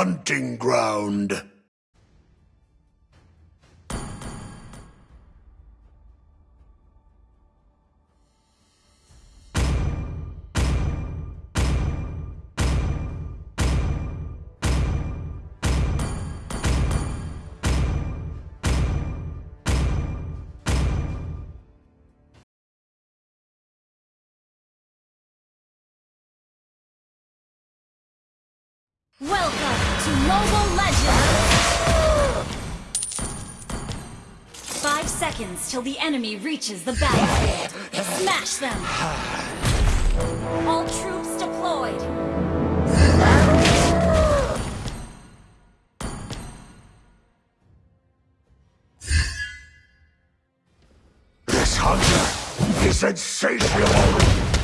hunting ground. Welcome to Mobile Legends! Five seconds till the enemy reaches the battlefield. Smash them! All troops deployed! This hunter is insatiable.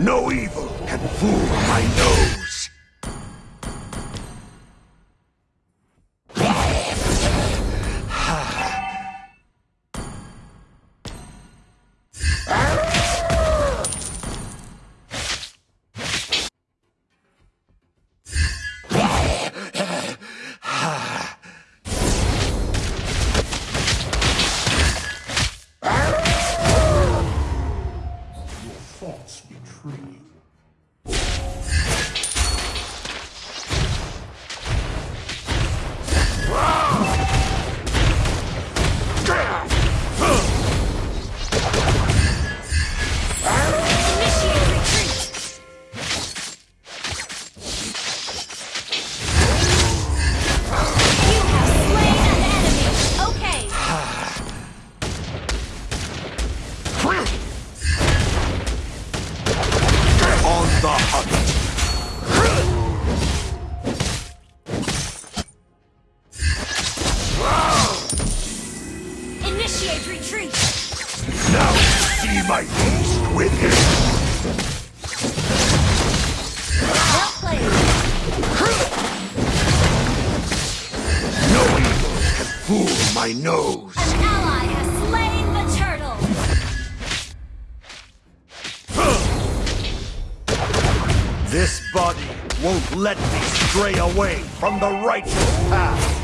No evil can fool my nose. My nose. An ally has slain the turtle! This body won't let me stray away from the righteous path.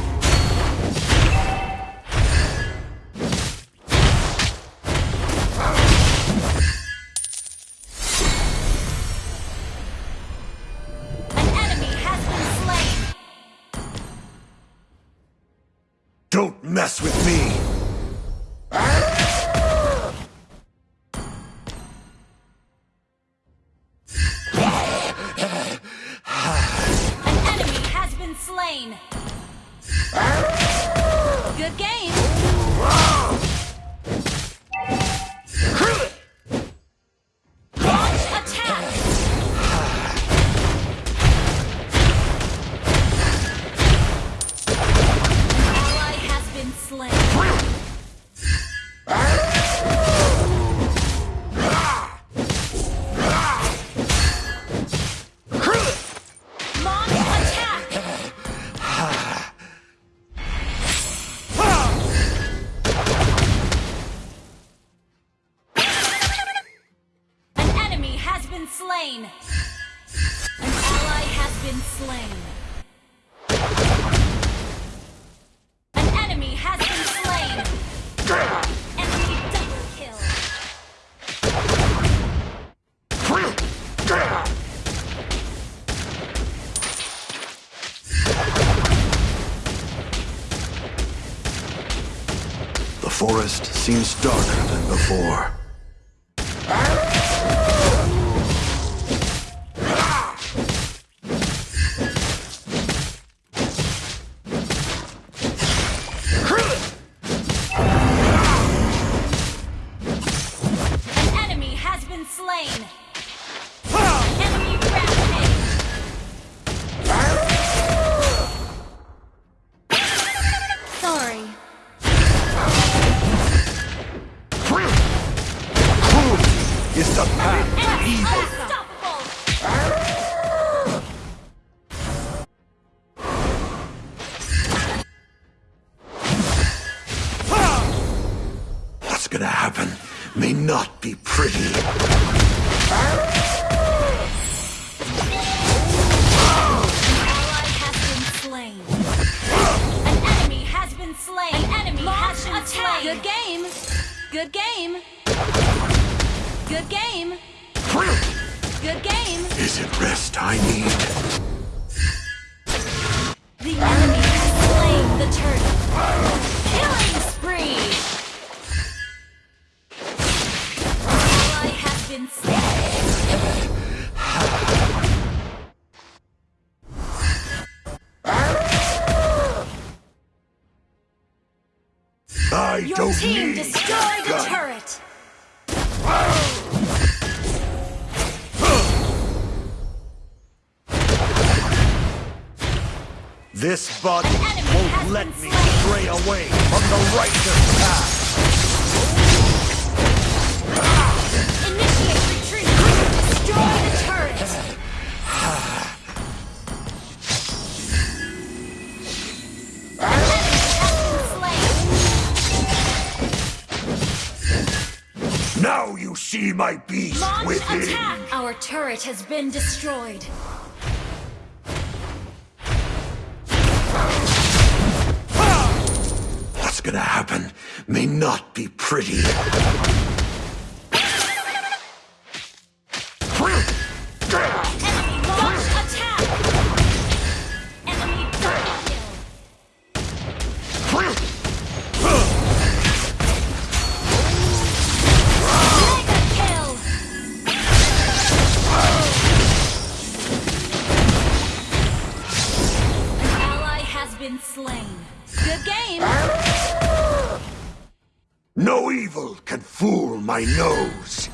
Seems darker than before. What's gonna happen may not be pretty. slain. An enemy has been slain. An enemy has been slain. Good game. Good game. Good game. Good game. Is it rest I need? The enemy has slain the turtle. Killing I Your don't team need destroyed the gun. turret. This body won't let me stray away from the righteous path. Now you see my beast Launch within. attack! Our turret has been destroyed. What's gonna happen may not be pretty. Slain. Good game. No evil can fool my nose.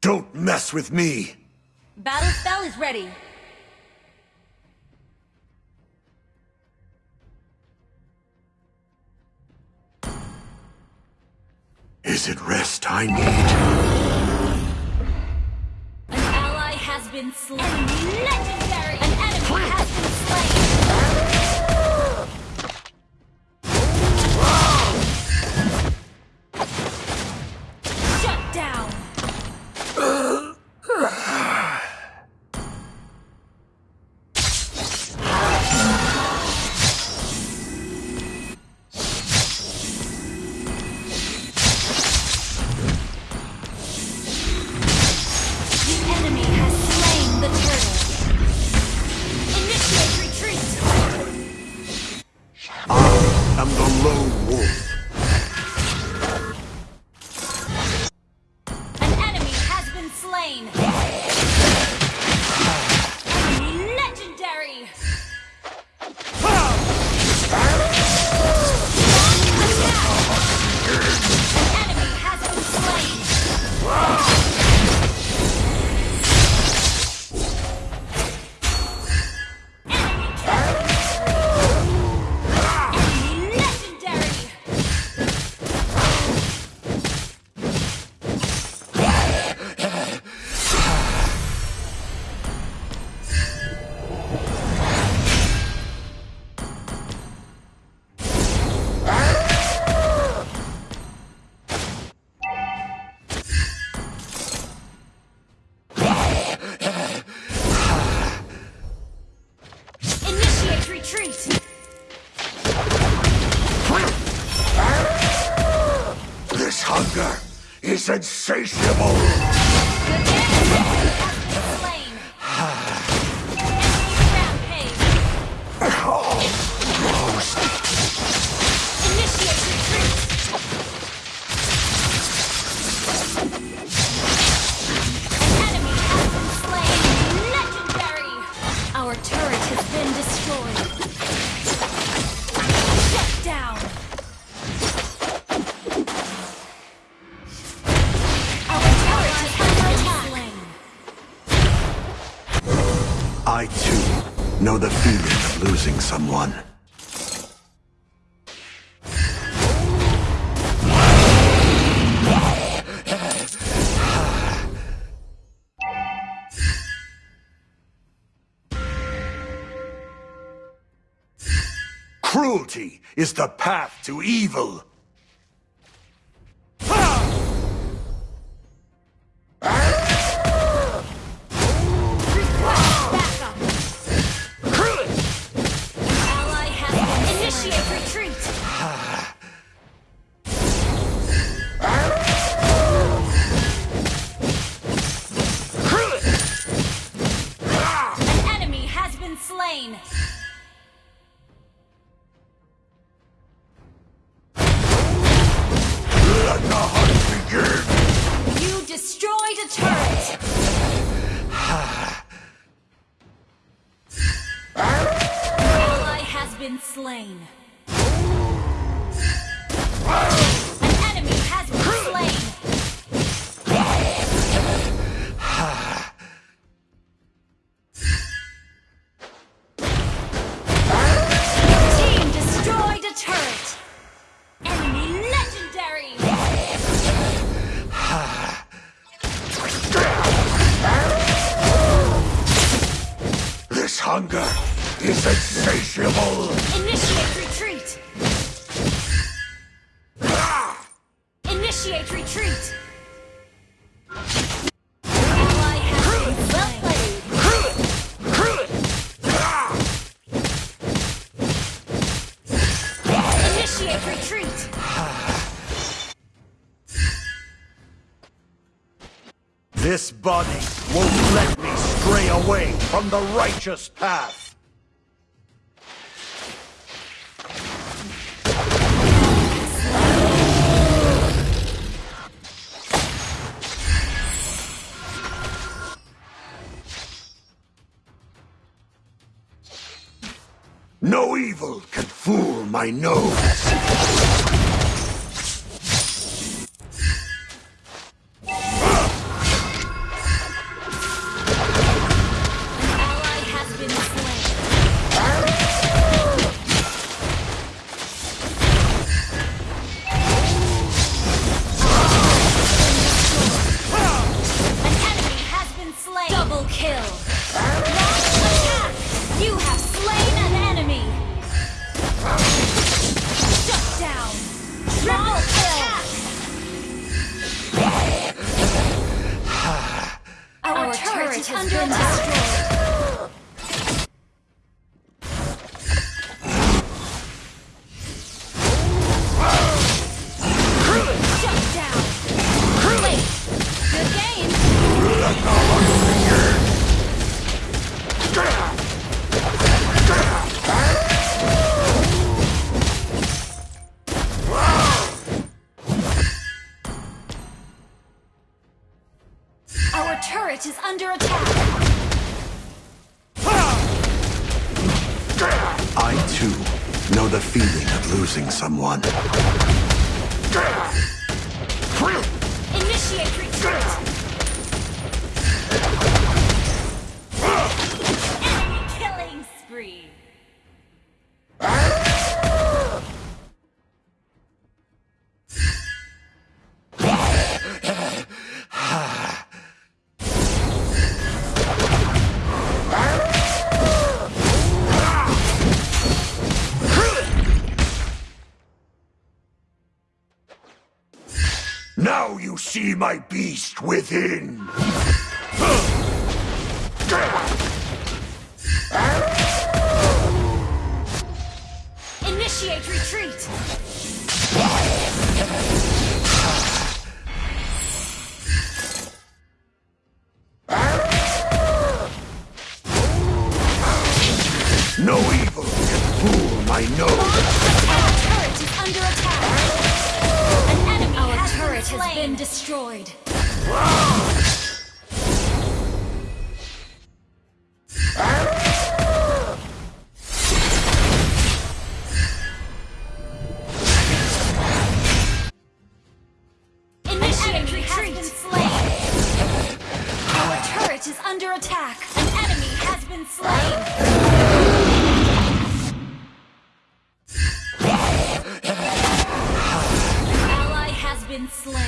Don't mess with me. Battle spell is ready. Is it rest I need? An ally has been slain. Insatiable. Know the feeling of losing someone. Cruelty is the path to evil. This body won't let me stray away from the righteous path. No evil can fool my nose. see my beast within. Initiate retreat! slam.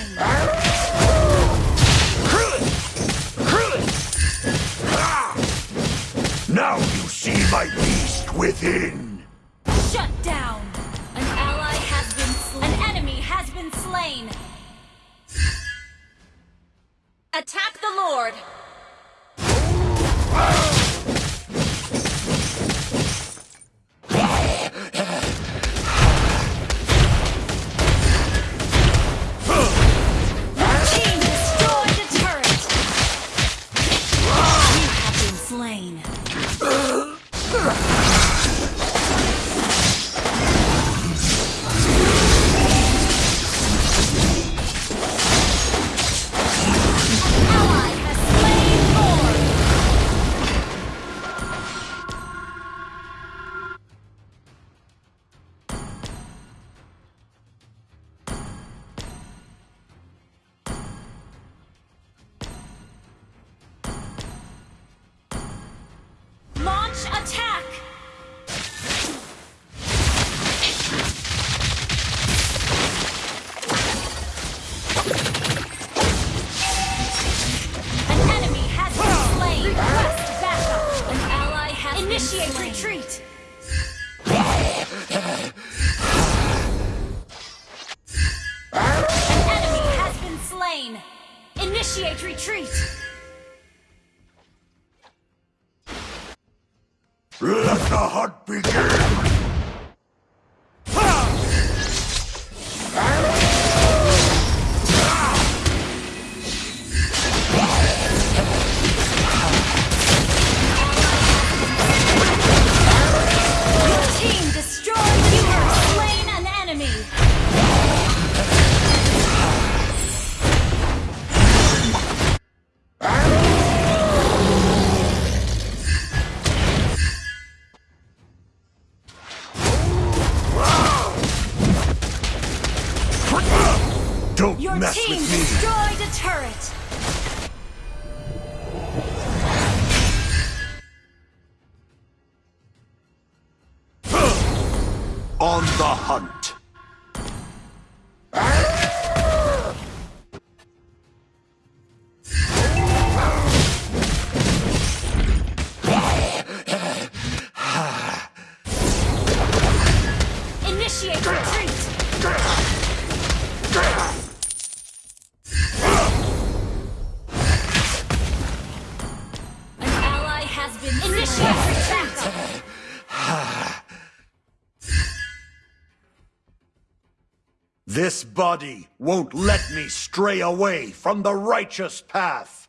This body won't let me stray away from the righteous path.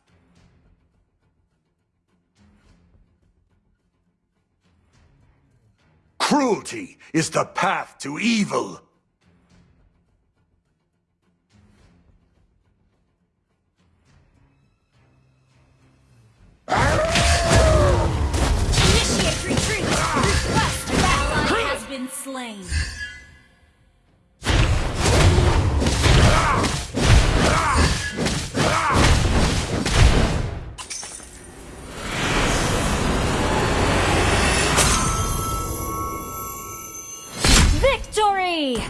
Cruelty is the path to evil. Initiate retreat! Request backline has been slain. Victory!